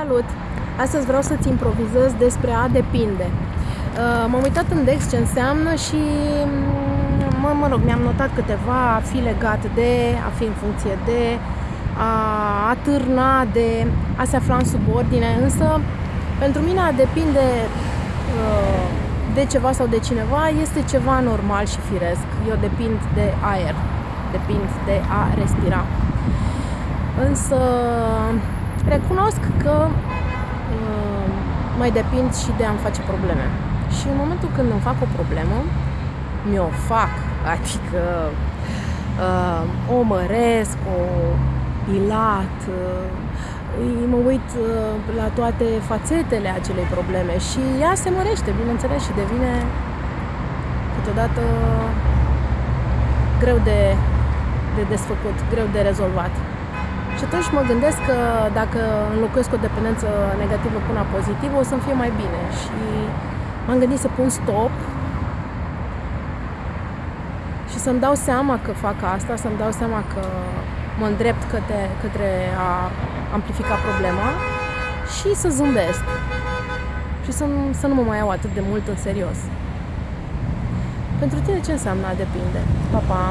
Salut! Astăzi vreau să-ți improvizez despre a depinde. Uh, m-am uitat în Dex ce înseamnă și, mm, mă, mă rog, mi-am notat câteva, a fi legat de, a fi în funcție de, a atârna de, a se afla în subordine, însă pentru mine a depinde uh, de ceva sau de cineva este ceva normal și firesc. Eu depind de aer, depind de a respira. Însă recunosc că uh, mai depind și de a-mi face probleme. Și în momentul când îmi fac o problemă, mi-o fac, adică uh, o măresc, o dilat, uh, mă uit uh, la toate fațetele acelei probleme și ea se mărește, bineînțeles, și devine câteodată greu de, de desfăcut, greu de rezolvat. Și atunci mă gândesc că dacă înlocuiesc o dependență negativă cu una pozitivă, o să-mi fie mai bine. Și m-am gândit să pun stop și să-mi dau seama că fac asta, să-mi dau seama că mă îndrept către, către a amplifica problema și să zâmbesc. Și să, să nu mă mai iau atât de mult în serios. Pentru tine ce înseamnă a depinde? Pa, pa!